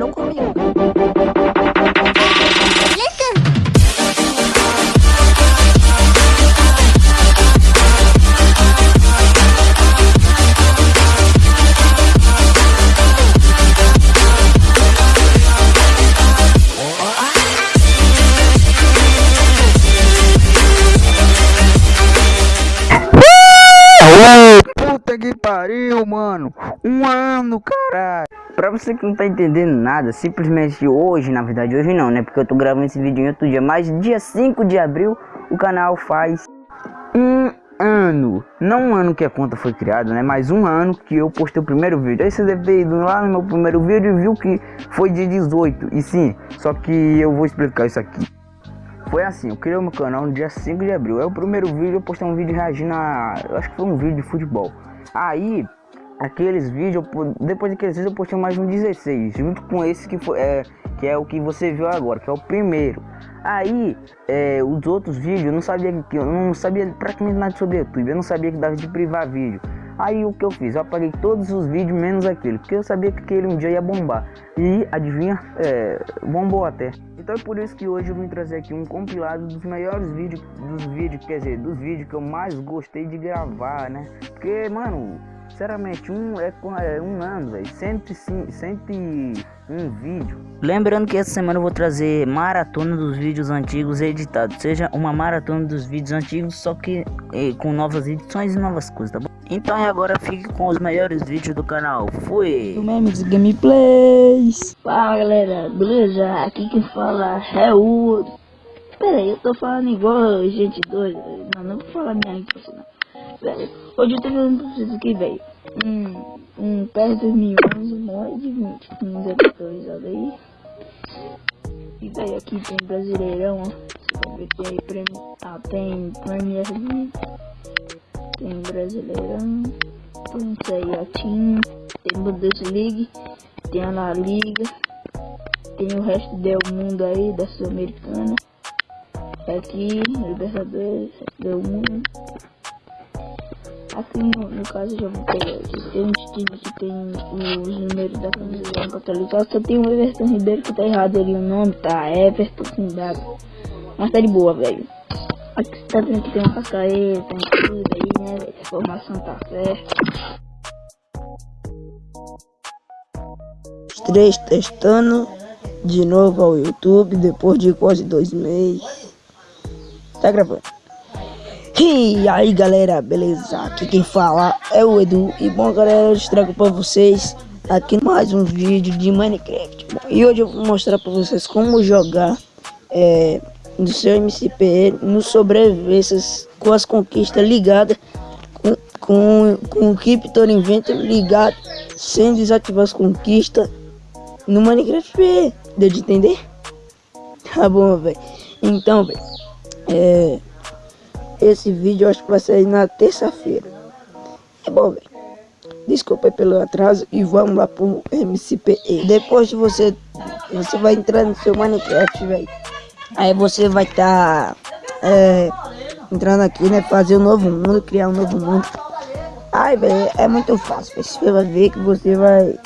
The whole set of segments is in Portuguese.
Não comigo. Você que não tá entendendo nada, simplesmente hoje, na verdade hoje não, né? Porque eu tô gravando esse vídeo em outro dia, mas dia 5 de abril o canal faz um ano. Não um ano que a conta foi criada, né? Mas um ano que eu postei o primeiro vídeo. Aí você deve ter ido lá no meu primeiro vídeo e viu que foi dia 18. E sim, só que eu vou explicar isso aqui. Foi assim, eu criei o meu canal no dia 5 de abril. É o primeiro vídeo, eu postei um vídeo reagindo a. Eu acho que foi um vídeo de futebol. Aí, aqueles vídeos, depois daqueles vídeos eu postei mais um 16, junto com esse que foi. É, que é o que você viu agora, que é o primeiro. Aí, é, os outros vídeos, eu não sabia que eu não sabia praticamente nada sobre YouTube, eu não sabia que dava de privar vídeo. Aí o que eu fiz? Eu apaguei todos os vídeos menos aquele, porque eu sabia que aquele um dia ia bombar. E adivinha, é, bombou até. Então é por isso que hoje eu vim trazer aqui um compilado dos melhores vídeos, dos vídeos, quer dizer, dos vídeos que eu mais gostei de gravar, né? Porque, mano, sinceramente, um é, é um ano, velho, 101 vídeo. Lembrando que essa semana eu vou trazer maratona dos vídeos antigos editados, seja uma maratona dos vídeos antigos, só que eh, com novas edições e novas coisas, tá bom? Então agora fique com os melhores vídeos do canal. Fui! Do memes gameplays. Fala galera, beleza? Aqui quem fala é o. Pera aí, eu tô falando igual gente doida. Não, não vou falar minha impressão. Velho, hoje eu tô falando pra vocês aqui, velho. Um, um PES 2011, morre de 20. Um zero atualizado aí. E velho, aqui tem Brasileirão, ó. Você tem. Ah, tem Premier League. Tem Brasileirão. Tem Team. Tem Bundesliga. Tem a La Liga. Tem o resto do mundo aí, da Sul-Americana. Aqui, Libertadores, do mundo. Aqui no, no caso já vou pegar uns times que tem os números da camisa pra atualizar. Só tem o Everton Ribeiro que tá errado ali o nome, tá? Everton com W. Mas tá de boa, velho. Aqui tá vendo que tem uma cascaeta, tem tudo aí, né? A formação tá certa. Os três testando de novo ao YouTube depois de quase dois meses. Tá gravando. E aí galera, beleza? Aqui quem fala é o Edu. E bom galera, eu trago pra vocês aqui mais um vídeo de Minecraft. Bom, E hoje eu vou mostrar pra vocês como jogar é, no seu MCP no sobrevivências com as conquistas ligadas com, com, com o Keep Inventor ligado sem desativar as conquistas no Minecraft. Deu de entender? Tá bom, velho. Então, velho é esse vídeo acho que vai sair na terça-feira. É bom, velho. Desculpa pelo atraso e vamos lá pro MCPE. Depois de você, você vai entrar no seu Minecraft, velho. Aí você vai estar tá, é, entrando aqui, né? Fazer um novo mundo, criar um novo mundo. Ai, velho, é muito fácil. Véio. Você vai ver que você vai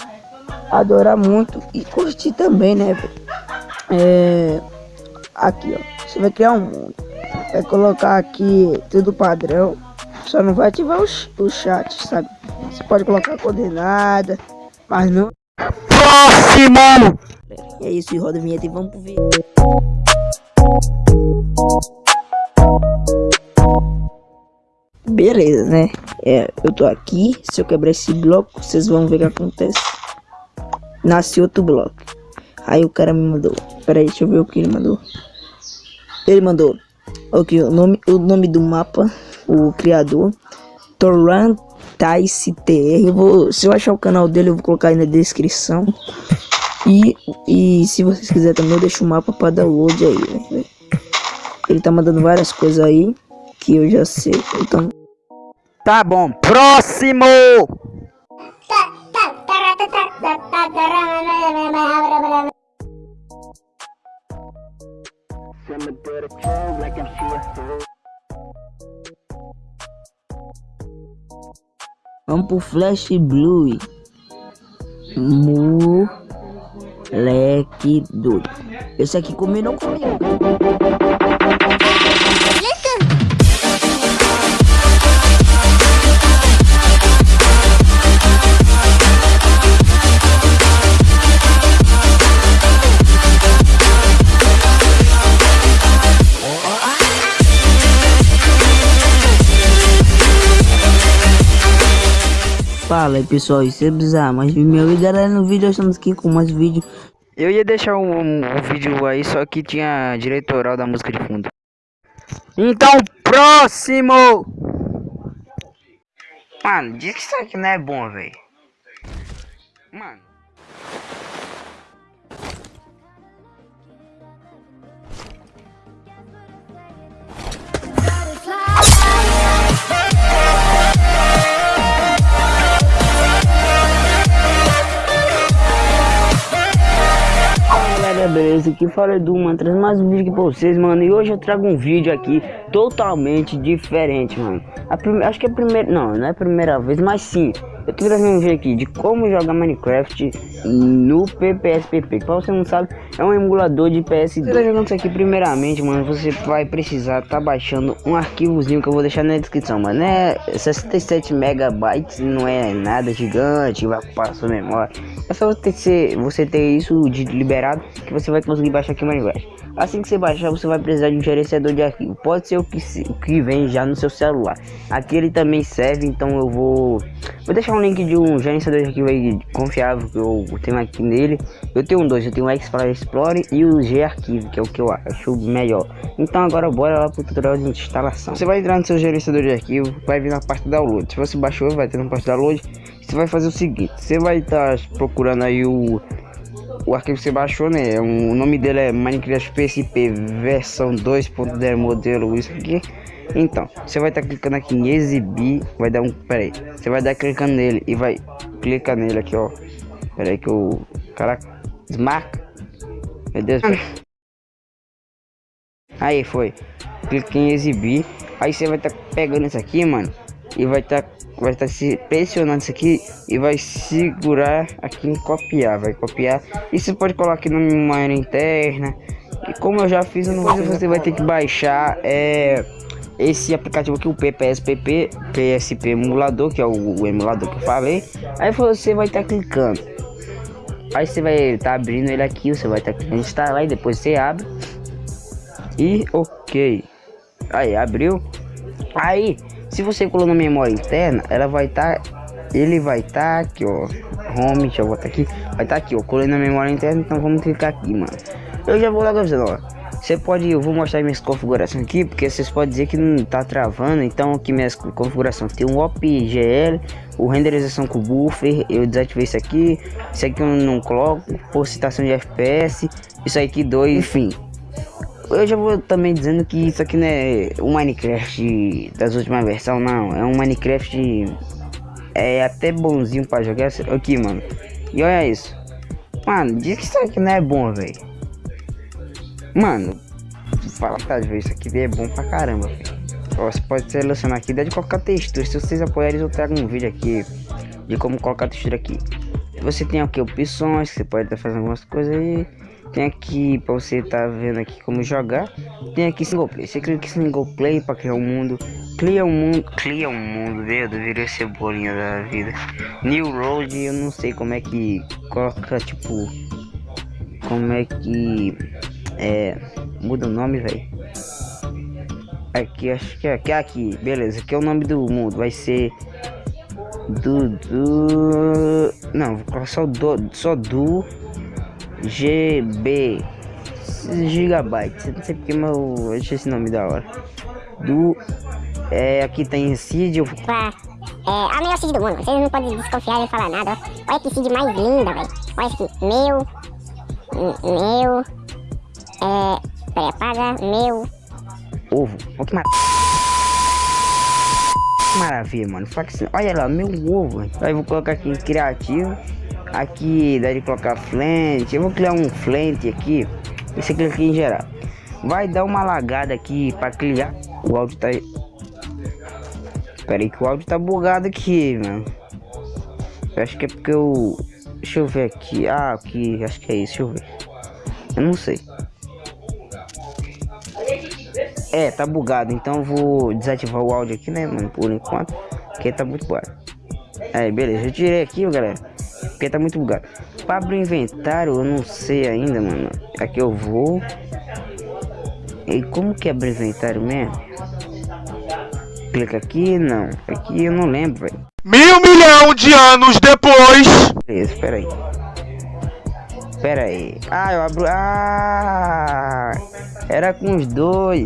adorar muito e curtir também, né, velho? É, aqui, ó. Você vai criar um mundo vai colocar aqui tudo padrão. Só não vai ativar o, o chat, sabe? Você pode colocar coordenada, mas não. Próximo! É isso, roda a vinheta e vamos pro vídeo. Beleza, né? É, eu tô aqui. Se eu quebrar esse bloco, vocês vão ver o que acontece. Nasce outro bloco. Aí o cara me mandou. Pera aí, deixa eu ver o que ele mandou. Ele mandou Ok, o nome, o nome do mapa, o criador, Torrantais TR. Eu vou, se eu achar o canal dele, eu vou colocar aí na descrição. E, e se vocês quiserem também, eu deixo o mapa para download aí, véio. Ele tá mandando várias coisas aí que eu já sei. Então. Tá bom, próximo! Vamos pro Flash Blue. Moleque doido. Esse aqui combinou comigo. Fala aí pessoal, isso é bizarro, mas meu e galera no vídeo estamos aqui com mais vídeo. Eu ia deixar um, um, um, vídeo aí, só que tinha diretoral da música de fundo. Então, próximo! Mano, diz que isso aqui não é bom, velho Mano galera, beleza? Aqui fala Edu, mano, trazendo mais um vídeo aqui pra vocês, mano E hoje eu trago um vídeo aqui totalmente diferente, mano a prime... Acho que é a primeira, não, não é a primeira vez, mas sim Eu tô trazendo um vídeo aqui de como jogar Minecraft no PPSPP Pra você não sabe, é um emulador de PS2 Você tá jogando isso aqui primeiramente, mano, você vai precisar tá baixando um arquivozinho que eu vou deixar na descrição, mano. É 67 megabytes, não é nada gigante, vai ocupar sua memória. É só você ter, você ter isso de liberado que você vai conseguir baixar aqui o Minecraft. Assim que você baixar, você vai precisar de um gerenciador de arquivo. Pode ser o que, o que vem já no seu celular. Aqui ele também serve, então eu vou... Vou deixar um link de um gerenciador de arquivo aí confiável que eu tenho aqui nele. Eu tenho dois, eu tenho o Explorer e o G-Arquivo, que é o que eu acho melhor. Então agora bora lá pro tutorial de instalação. Você vai entrar no seu gerenciador de arquivo, vai vir na parte download. Se você baixou, vai ter na parte download. Você vai fazer o seguinte, você vai estar tá procurando aí o o arquivo que você baixou, né? O nome dele é Minecraft PSP versão 2.0 modelo isso aqui. Então, você vai estar tá clicando aqui em exibir, vai dar um, pera aí, você vai dar clicando nele e vai clicar nele aqui, ó. Pera aí que o caraca, desmarca. Meu Deus. Aí foi. Clique em exibir. Aí você vai estar tá pegando isso aqui, mano, e vai estar tá vai estar se pressionando isso aqui e vai segurar aqui em copiar, vai copiar. E você pode colocar aqui na memória interna. E como eu já fiz, não vou você vai ter que baixar é esse aplicativo aqui, o PPSPP, PSP emulador, que é o, o emulador que eu falei. Aí você vai estar tá clicando. Aí você vai estar tá abrindo ele aqui, você vai estar tá instalar e depois você abre. E ok. Aí abriu. Aí se você colar na memória interna, ela vai estar, tá, ele vai estar tá aqui, ó, home, deixa eu botar aqui, vai estar tá aqui, ó, colei na memória interna, então vamos clicar aqui, mano. Eu já vou logo avisando, ó. Você pode, eu vou mostrar minhas configurações aqui, porque vocês podem dizer que não tá travando, então aqui minhas configurações tem um OPGL, o renderização com buffer, eu desativei isso aqui, isso aqui eu não coloco, por citação de FPS, isso aqui dois, enfim, eu já vou também dizendo que isso aqui não é o Minecraft das últimas versões, não. É um Minecraft é até bonzinho pra jogar aqui, mano. E olha isso. Mano, diz que isso aqui não é bom, velho. Mano, fala pra ver, isso aqui é bom pra caramba, velho. Você pode selecionar aqui, dá de colocar textura. Se vocês apoiarem, eu trago um vídeo aqui de como colocar textura aqui. Você tem aqui opções, você pode estar fazendo algumas coisas aí. Tem aqui para você tá vendo aqui como jogar. Tem aqui single play. Você clica em single play para criar um mundo. Cria um mundo. Cria um mundo, meu, deveria ser bolinha da vida. New Road, eu não sei como é que coloca tipo. Como é que. É. Muda o nome, velho. Aqui, acho que é aqui, aqui, beleza. Aqui é o nome do mundo. Vai ser. Do... Não, vou colocar só do. Só do. GB gigabytes, não sei porque, mas eu achei esse nome da hora. Do é, aqui tem seed. Eu... É, a melhor seed do mundo. Vocês não podem desconfiar e falar nada. Olha que seed mais linda, velho. Olha aqui, meu, meu, é, peraí, apaga, meu, ovo. Olha que mar... maravilha, mano. Olha lá, meu ovo. Aí vou colocar aqui em criativo. Aqui dá de colocar flint. Eu vou criar um flint aqui. E clica aqui em geral. Vai dar uma lagada aqui para criar. O áudio tá. Espera aí que o áudio tá bugado aqui, mano. Eu acho que é porque eu. Deixa eu ver aqui. Ah, aqui, acho que é isso, deixa eu ver. Eu não sei. É, tá bugado, então vou desativar o áudio aqui, né, mano, por enquanto. Porque tá muito bugado. Aí, beleza, eu tirei aqui, galera. Porque tá muito bugado. Pra abrir o inventário, eu não sei ainda, mano. Aqui eu vou. E como que abre o inventário mesmo? Clica aqui, não. Aqui eu não lembro, velho. Mil milhão de anos depois. Beleza, espera aí. Espera aí. Ah, eu abro. Ah! Era com os dois.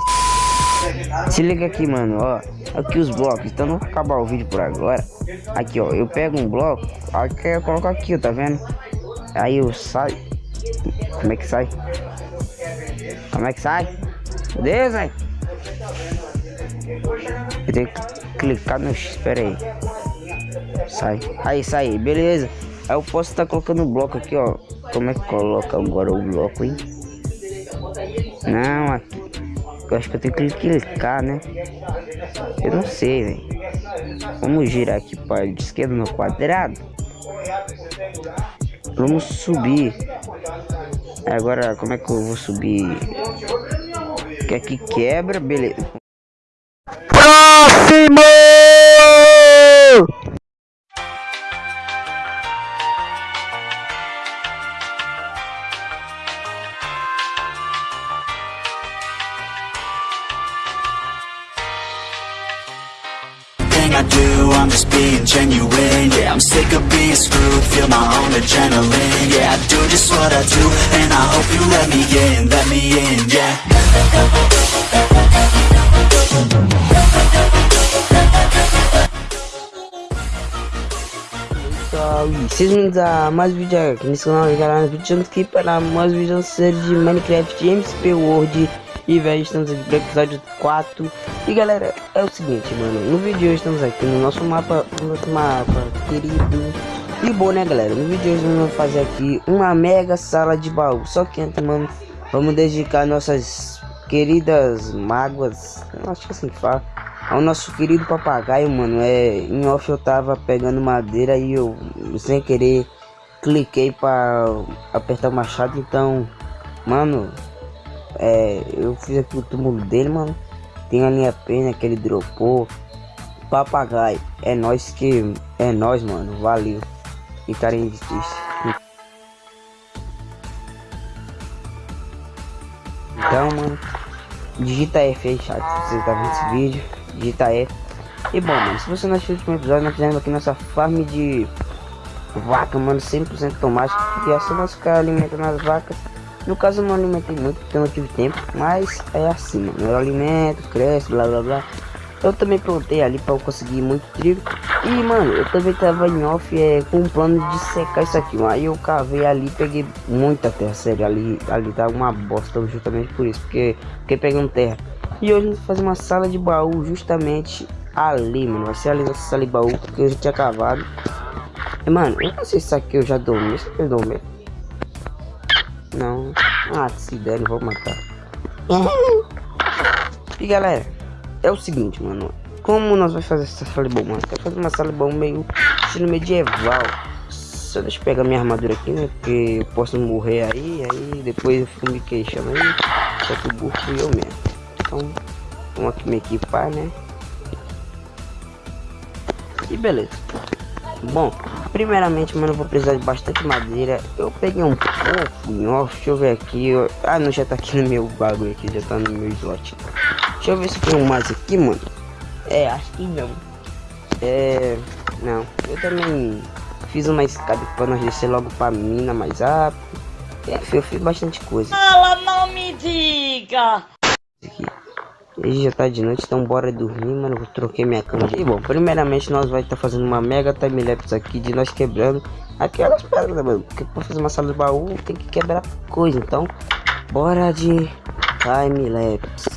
Se liga aqui, mano, ó. Aqui os blocos. Então não vou acabar o vídeo por agora. Aqui, ó. Eu pego um bloco. Aqui eu coloco aqui, tá vendo? Aí eu saio. Como é que sai? Como é que sai? Beleza? Eu tenho que clicar no X. Espera aí. Sai. Aí, sai. Beleza. Aí eu posso estar tá colocando o bloco aqui, ó. Como é que coloca agora o bloco, hein? Não, aqui. Eu acho que eu tenho que clicar, né? Eu não sei, velho. Vamos girar aqui para de esquerda no quadrado. Vamos subir. Agora, como é que eu vou subir? Que aqui quebra, beleza. Próximo! Genuine Yeah, I'm sick of being screwed, feel my own adrenaline Yeah, I do just what I do, and I hope you let me in, let me in, yeah mais aqui nesse canal, galera. Vídeo mais um vídeo de Minecraft World e velho, estamos aqui para o episódio 4 E galera, é o seguinte, mano No vídeo de hoje estamos aqui no nosso mapa No nosso mapa querido. E bom, né galera, no vídeo de hoje vamos fazer aqui Uma mega sala de baú. Só que antes, mano, vamos dedicar nossas queridas mágoas Acho que assim que fala ao nosso querido papagaio, mano, é, em off eu tava pegando madeira e eu, sem querer, cliquei para apertar o machado, então, mano, é, eu fiz aqui o túmulo dele, mano. Tem a linha pena que ele dropou. Papagaio. É nós que. É nós, mano. Valeu. E carinho de Então, mano. Digita F aí, chat. Se você tá vendo esse vídeo. Digita F. E bom, mano. Se você não assistiu o último episódio, nós fizemos aqui nossa farm de vaca, mano. 100% tomate. E assim nós ficar alimentando as vacas. No caso eu não alimentei muito porque eu não tive tempo, mas é assim, mano. Eu alimento, cresce, blá blá blá. Eu também plantei ali para eu conseguir muito trigo. E mano, eu também tava em off é, com um plano de secar isso aqui. Mas aí eu cavei ali peguei muita terra, sério. Ali, ali tá uma bosta justamente por isso. Porque, porque pegando terra. E hoje vamos fazer uma sala de baú justamente ali, mano. Vai ser ali nossa sala de baú porque eu já tinha cavado. E, mano, eu não sei se isso aqui eu já dormi. Aqui eu dormi. Não. Ah, se der, vou matar. e galera, é o seguinte, mano. Como nós vamos fazer essa sala bom, mano? Quero fazer uma sala bom meio estilo medieval. Só deixa eu pegar minha armadura aqui, né? Porque eu posso morrer aí, aí depois eu fico me queixando aí. Só que o burro fui eu mesmo. Então, vamos aqui me equipar, né? E beleza. Bom, primeiramente, mano, eu vou precisar de bastante madeira. Eu peguei um pouco, ó, deixa eu ver aqui. Eu... Ah, não, já tá aqui no meu bagulho aqui, já tá no meu slot. Deixa eu ver se tem um mais aqui, mano. É, acho que não. É, não. Eu também fiz uma escada pra nós descer logo pra mina mais rápido. É, eu fiz bastante coisa. Fala, não me diga! Aqui. E já tá de noite, então bora dormir, mano. Eu troquei minha cama. E bom, primeiramente nós vai estar tá fazendo uma mega timelapse aqui de nós quebrando aquelas pedras, né, mano? Porque pra fazer uma sala de baú tem que quebrar coisa. Então, bora de timelapse.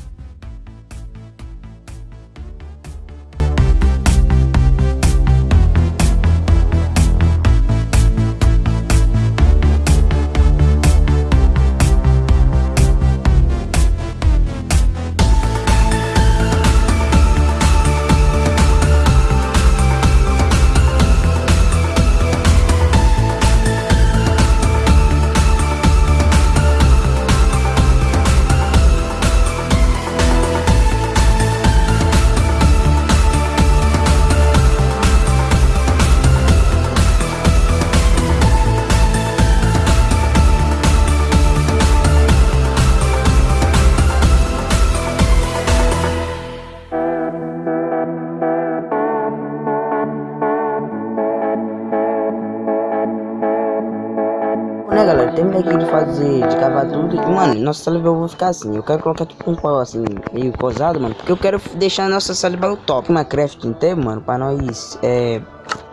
Mano, nossa sala eu vou ficar assim. Eu quero colocar tipo um pau assim, meio cosado, mano. Porque eu quero deixar a nossa sala top. Minecraft inteiro, mano, pra nós, é,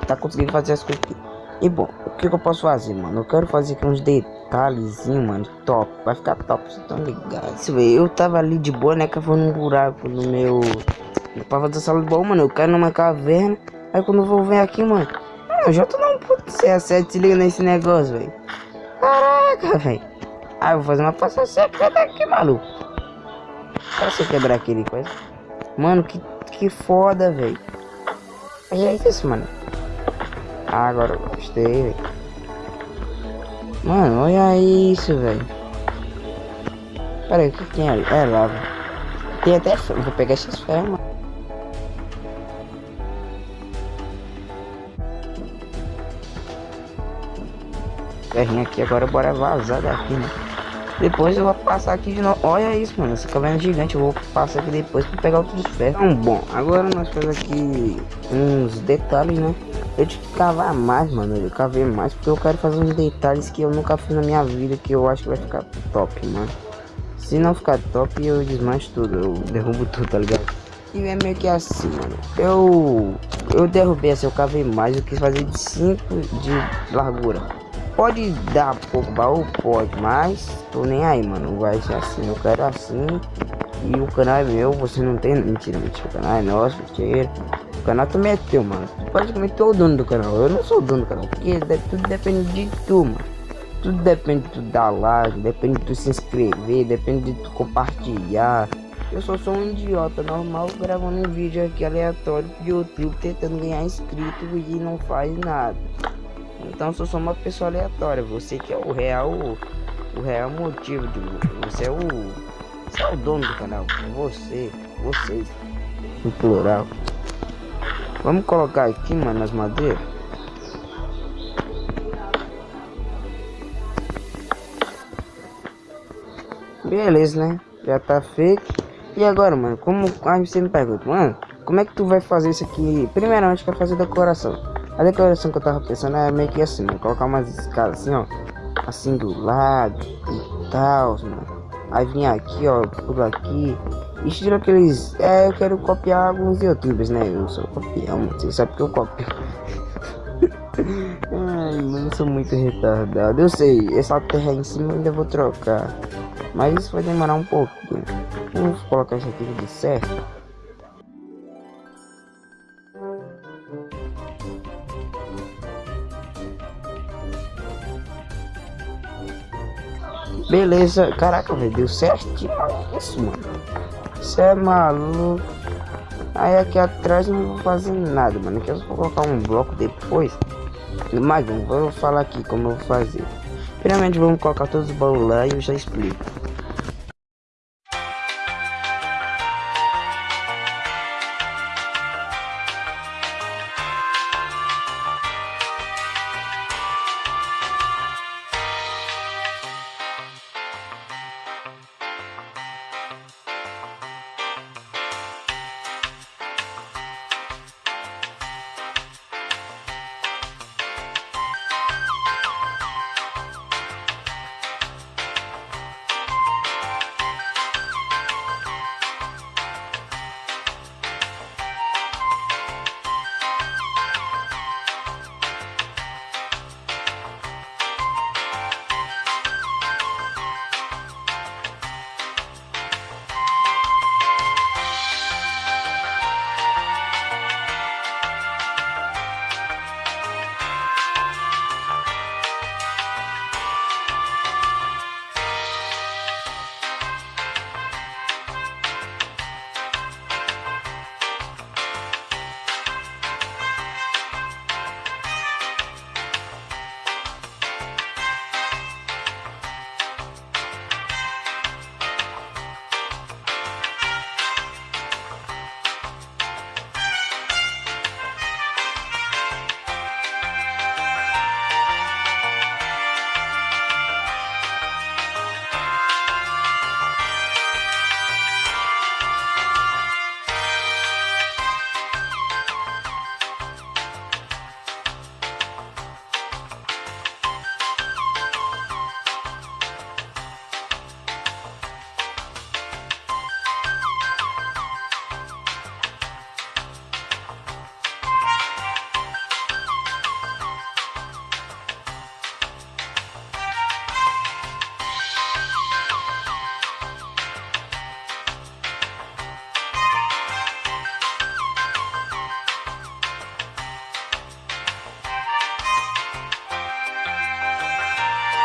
tá conseguindo fazer as coisas. E bom, o que, que, eu posso fazer, mano? Eu quero fazer aqui uns detalhezinhos, mano, top. Vai ficar top, vocês estão ligados. Eu tava ali de boa, né, cavando um buraco no meu... Pra fazer sala de bola, mano, eu caio numa caverna. Aí quando eu vou ver aqui, mano... Mano, já tô não puto C7 se liga nesse negócio, velho. Caraca, velho. Ah, eu vou fazer uma passagem secreta aqui, maluco. Pra você quebrar aquele coisa. Mano, que, que foda, velho. É isso, mano. Ah, agora eu gostei, velho. Mano, olha isso, velho. Pera aí, o que tem ali? É lava. Tem até ferro. Vou pegar esses ferros, mano. Ferrinho aqui, agora bora vazar daqui, né? Depois eu vou passar aqui de novo. Olha isso, mano. Essa caverna gigante. Eu vou passar aqui depois pra pegar outros ferros. Então, bom. Agora nós fazemos aqui uns detalhes, né? Eu tive que cavar mais, mano. Eu cavei mais porque eu quero fazer uns detalhes que eu nunca fiz na minha vida. Que eu acho que vai ficar top, mano. Se não ficar top, eu desmancho tudo. Eu derrubo tudo, tá ligado? E é meio que assim, mano. Eu eu derrubei assim, eu cavei mais. Eu quis fazer de 5 de largura. Pode dar pouco baú? Pode, mas tô nem aí, mano. Vai ser assim. Eu quero assim. E o canal é meu, você não tem. Mentira, mentira. O canal é nosso, mentira canal também é teu, mano. Praticamente tu é o dono do canal. Eu não sou o dono do canal. Porque tudo depende de tu, mano. Tudo depende de tu dar like, depende de tu se inscrever, depende de tu compartilhar. Eu só sou um idiota normal gravando um vídeo aqui aleatório de YouTube tentando ganhar inscrito e não faz nada. Então sou só uma pessoa aleatória. Você que é o real, o real motivo de você é o, você é o dono do canal. Você, vocês, no plural. Vamos colocar aqui, mano, as madeiras. Beleza, né? Já tá feito. E agora, mano, como aí você me pergunta, mano, como é que tu vai fazer isso aqui? Primeiramente, quero fazer decoração. A decoração que eu tava pensando é meio que assim, mano, colocar umas escadas assim, ó, assim do lado e tal. Aí vim aqui, ó, por aqui Estilo aqueles. É, eu quero copiar alguns youtubers, né? Eu sou copião, você sabe que eu copio. Ai, mano, eu sou muito retardado. Eu sei, essa terra em cima eu ainda vou trocar. Mas isso vai demorar um pouquinho. Vou colocar isso aqui de certo. Beleza, caraca, velho, deu certinho isso, mano. Você é maluco. Aí aqui atrás não vou fazer nada, mano. Aqui eu vou colocar um bloco depois. Mas vou falar aqui como eu vou fazer. Primeiramente vamos colocar todos os baús lá e eu já explico.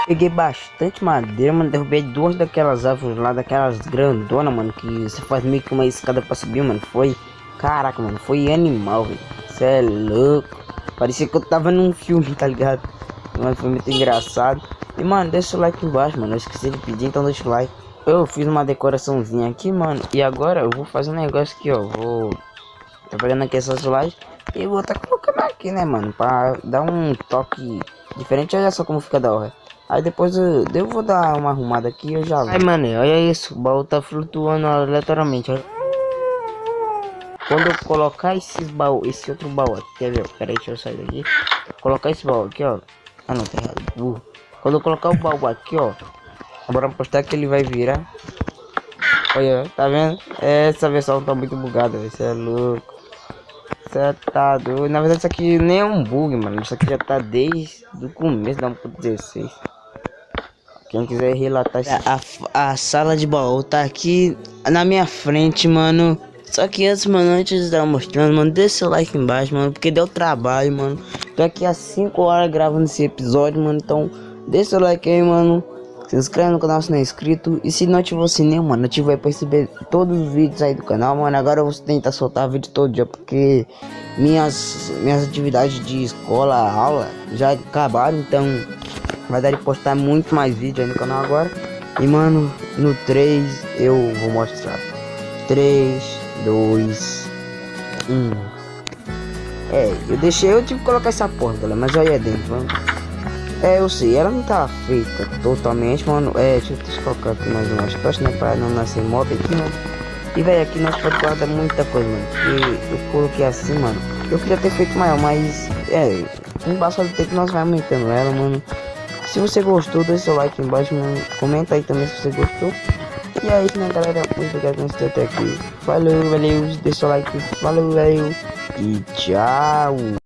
Peguei bastante madeira, mano. Derrubei duas daquelas árvores lá, daquelas grandonas, mano. Que você faz meio que uma escada pra subir, mano. Foi. Caraca, mano. Foi animal, velho. Você é louco. Parecia que eu tava num filme, tá ligado? Mas foi muito engraçado. E, mano, deixa o like embaixo, mano. Eu esqueci de pedir, então deixa o like. Eu fiz uma decoraçãozinha aqui, mano. E agora eu vou fazer um negócio aqui, ó. Vou. Tá pegando aqui essas lives. E vou tá colocando aqui, né, mano? Pra dar um toque diferente. Olha só como fica da hora. Aí depois eu, eu vou dar uma arrumada aqui e eu já Ai, mano, olha isso. O baú tá flutuando aleatoriamente. Olha. Quando eu colocar esses baú, esse outro baú aqui, quer ver? Aí, deixa eu sair daqui. Colocar esse baú aqui, ó. Ah, não, tá errado. Uh. Quando eu colocar o baú aqui, ó. Bora postar que ele vai virar. Olha, tá vendo? Essa versão tá muito bugada, você é louco. Você tá doido. Na verdade, isso aqui nem é um bug, mano. Isso aqui já tá desde o começo da 1.16. Quem quiser relatar a, a, a, sala de baú tá aqui na minha frente, mano. Só que antes, mano, antes de estar mostrando, mano, deixa seu like embaixo, mano. Porque deu trabalho, mano. Tô aqui há 5 horas gravando esse episódio, mano. Então, deixa seu like aí, mano. Se inscreve no canal se não é inscrito. E se não ativar o sininho, mano, ativa aí pra receber todos os vídeos aí do canal, mano. Agora eu vou tentar soltar vídeo todo dia, porque minhas, minhas atividades de escola, aula, já acabaram. Então vai dar de postar muito mais vídeo aí no canal agora. E, mano, no 3 eu vou mostrar. 3, 2, 1. É, eu deixei, eu tive que colocar essa porta, galera, mas olha dentro, vamos. É, eu sei, ela não tá feita totalmente, mano. É, deixa eu colocar aqui mais umas tochas, né? Pra não nascer mob aqui, mano. E, velho, aqui nós pode guardar muita coisa, mano. E eu coloquei assim, mano. Eu queria ter feito maior, mas, é, com o passar do tempo nós vamos aumentando ela, mano. Se você gostou, deixa seu like embaixo. Comenta aí também se você gostou. E é isso, né, galera? Muito obrigado por assistir até aqui. Valeu, valeu. Deixa seu like. Valeu, valeu. E tchau.